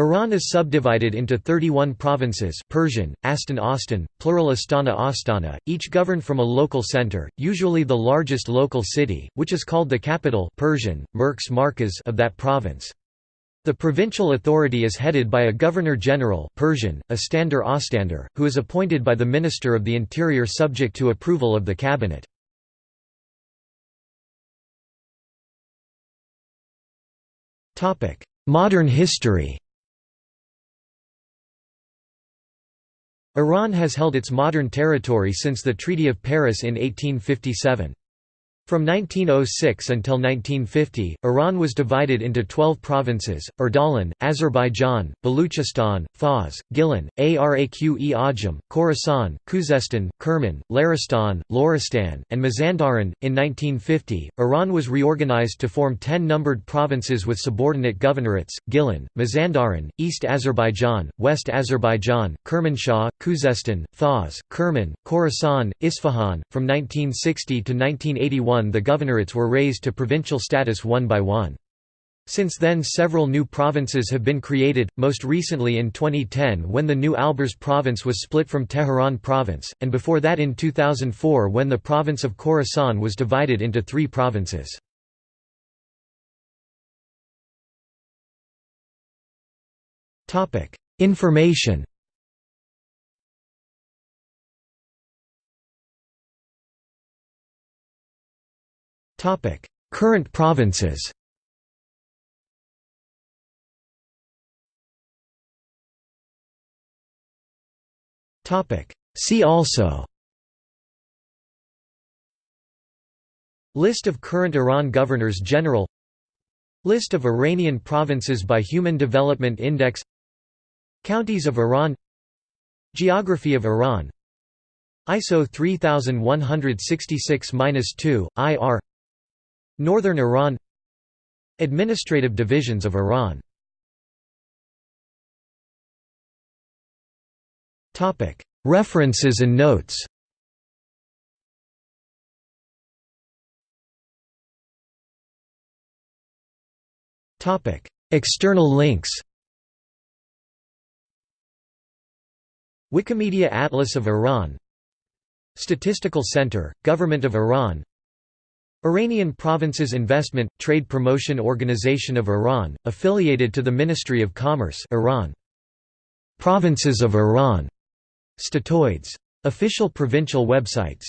Iran is subdivided into 31 provinces Persian, Astan Austin, plural Astana Astana, each governed from a local center, usually the largest local city, which is called the capital Persian, Merks Markaz of that province. The provincial authority is headed by a governor-general Persian, Astandar Ostandar, who is appointed by the Minister of the Interior subject to approval of the cabinet. Modern history Iran has held its modern territory since the Treaty of Paris in 1857. From 1906 until 1950, Iran was divided into 12 provinces, Ardalan, Azerbaijan, Baluchistan, Fars, Gilan, Araq-e Ajam, Khorasan, Khuzestan, Kerman, Laristan, Loristan, and Mazandaran. In 1950, Iran was reorganized to form 10 numbered provinces with subordinate governorates, Gilan, Mazandaran, East Azerbaijan, West Azerbaijan, Kermanshah, Khuzestan, Fars, Kerman, Khorasan, Isfahan. From 1960 to 1981 the governorates were raised to provincial status one by one. Since then several new provinces have been created, most recently in 2010 when the new Alborz province was split from Tehran province, and before that in 2004 when the province of Khorasan was divided into three provinces. Information Current provinces See also List of current Iran governors-general List of Iranian provinces by Human Development Index Counties of Iran Geography of Iran ISO 3166-2, IR Northern Iran Administrative divisions of Iran. References and notes External links Wikimedia Atlas of Iran Statistical Center, Government of Iran Iranian Provinces Investment – Trade Promotion Organization of Iran, affiliated to the Ministry of Commerce Iran. Provinces of Iran. Statoids. Official provincial websites